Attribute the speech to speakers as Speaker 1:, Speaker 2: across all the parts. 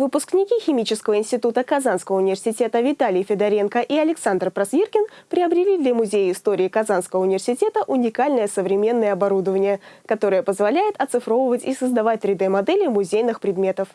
Speaker 1: Выпускники Химического института Казанского университета Виталий Федоренко и Александр Просвиркин приобрели для Музея истории Казанского университета уникальное современное оборудование, которое позволяет оцифровывать и создавать 3D-модели музейных предметов.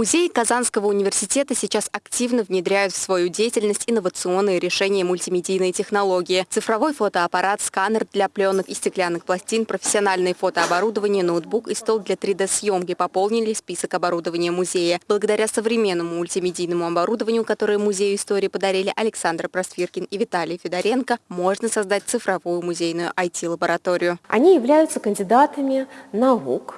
Speaker 2: Музеи Казанского университета сейчас активно внедряют в свою деятельность инновационные решения мультимедийной технологии. Цифровой фотоаппарат, сканер для пленок и стеклянных пластин, профессиональное фотооборудование, ноутбук и стол для 3D-съемки пополнили список оборудования музея. Благодаря современному мультимедийному оборудованию, которое Музею истории подарили Александр Просфиркин и Виталий Федоренко, можно создать цифровую музейную IT-лабораторию.
Speaker 3: Они являются кандидатами наук,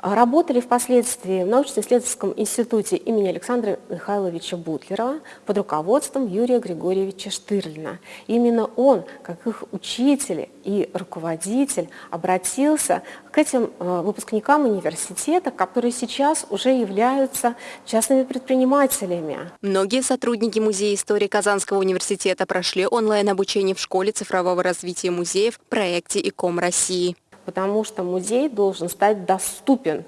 Speaker 3: Работали впоследствии в научно-исследовательском институте имени Александра Михайловича Бутлерова под руководством Юрия Григорьевича Штырлина. Именно он, как их учитель и руководитель, обратился к этим э, выпускникам университета, которые сейчас уже являются частными предпринимателями.
Speaker 2: Многие сотрудники Музея истории Казанского университета прошли онлайн-обучение в школе цифрового развития музеев в проекте ИКОМ России
Speaker 3: потому что музей должен стать доступен,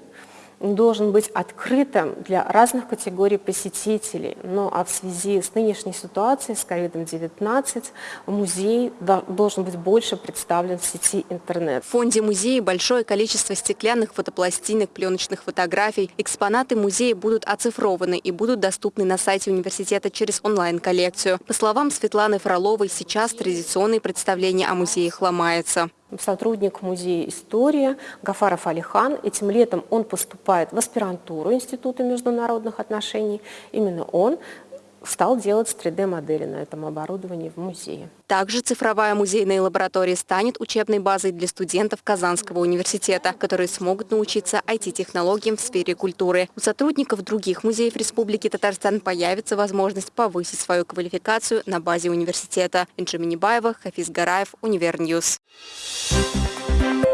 Speaker 3: должен быть открытым для разных категорий посетителей. Ну а в связи с нынешней ситуацией, с COVID-19, музей должен быть больше представлен в сети интернет.
Speaker 2: В фонде музея большое количество стеклянных фотопластинок, пленочных фотографий. Экспонаты музея будут оцифрованы и будут доступны на сайте университета через онлайн-коллекцию. По словам Светланы Фроловой, сейчас традиционные представления о музеях ломаются
Speaker 3: сотрудник музея истории Гафаров Алихан. Этим летом он поступает в аспирантуру Института международных отношений. Именно он стал делать 3D-модели на этом оборудовании в музее.
Speaker 2: Также цифровая музейная лаборатория станет учебной базой для студентов Казанского университета, которые смогут научиться IT-технологиям в сфере культуры. У сотрудников других музеев Республики Татарстан появится возможность повысить свою квалификацию на базе университета. Инжи Минибаева, Хафиз Гараев, Универ News. Thank you.